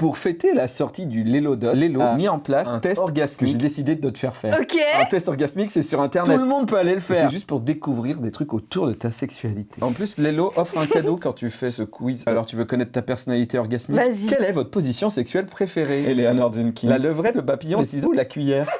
Pour fêter la sortie du Lélodot, Lélo a mis en place un test orgasmique que j'ai décidé de te faire faire. Ok. Un test orgasmique, c'est sur internet. Tout le monde peut aller le faire. C'est juste pour découvrir des trucs autour de ta sexualité. En plus, Lélo offre un cadeau quand tu fais ce quiz. Alors, tu veux connaître ta personnalité orgasmique? Vas-y. Quelle est votre position sexuelle préférée? Eleanor Jenkins. La levrette, le papillon, les ciseaux ou la cuillère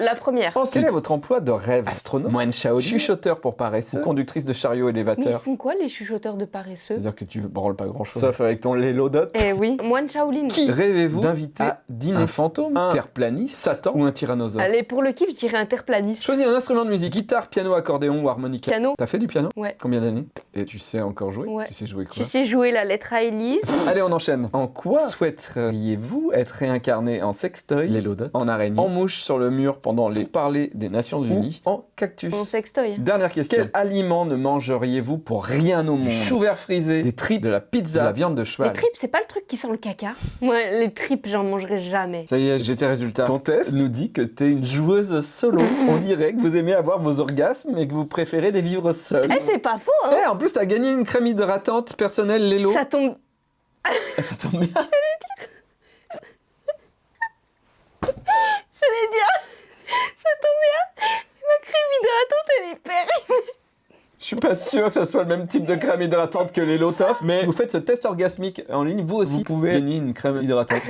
La première. Ensuite, quel est votre emploi de rêve Astronaute Moine Shaolin Chuchoteur pour paresseux Conductrice de chariot Mais ils élévateur font quoi les chuchoteurs de paresseux? C'est-à-dire que tu branles pas grand-chose. Sauf avec ton Lélodot. Eh oui. Moine Shaolin. Qui rêvez-vous d'inviter à dîner Un fantôme, un terreplaniste, Satan ou un tyrannosaure? Allez, pour le kiff, je dirais interplaniste. Choisis un instrument de musique, guitare, piano, accordéon ou harmonica. Piano. T'as fait du piano? Ouais. Combien d'années? Et tu sais encore jouer? Ouais. Tu sais jouer Tu quoi sais jouer la lettre à Élise Allez, on enchaîne. En quoi souhaiteriez-vous être réincarné en sextoy, Lélodot, en araignée, en mouche sur le mur pendant les parler des Nations Unies, ou en cactus Mon sextoy. Dernière question. Quel aliment ne mangeriez-vous pour rien au monde Chou vert frisé, des tripes, de la pizza, de la viande de Les cheval. tripes, c'est pas le truc qui sent le caca Ouais, les tripes, j'en mangerai jamais. Ça y est, j'ai tes résultats. Ton test nous dit que t'es une joueuse solo. On dirait que vous aimez avoir vos orgasmes et que vous préférez les vivre seul. Eh, c'est pas faux, hein Eh, en plus, t'as gagné une crème hydratante personnelle Lélo. Ça tombe... Ça tombe bien. J'allais dire... Ça tombe bien Ma crème hydratante, elle est périmée Je suis pas sûr que ça soit le même type de crème hydratante que les Lotoff, mais si vous faites ce test orgasmique en ligne, vous aussi, vous pouvez gagner une crème hydratante.